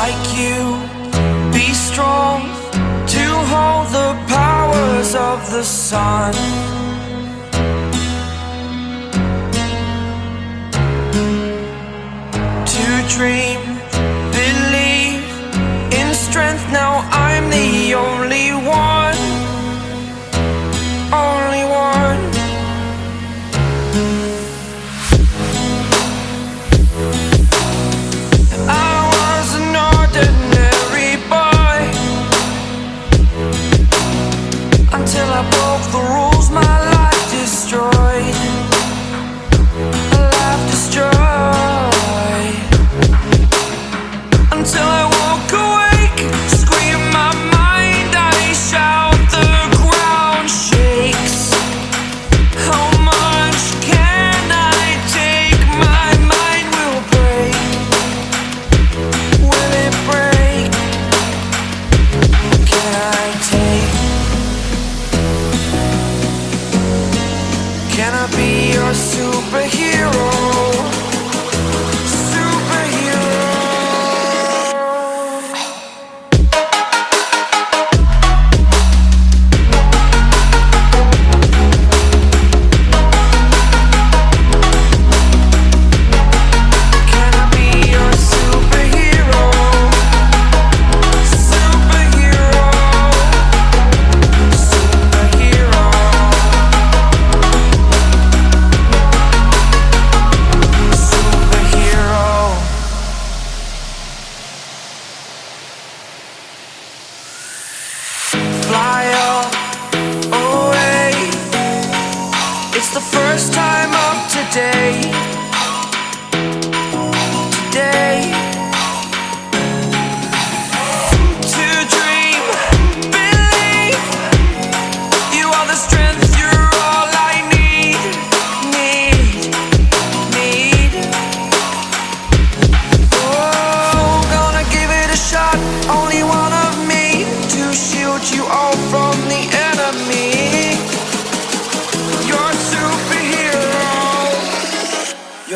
like you. Be strong to hold the powers of the sun. To dream broke the rules my life destroyed. superhero.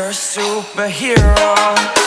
You're a superhero.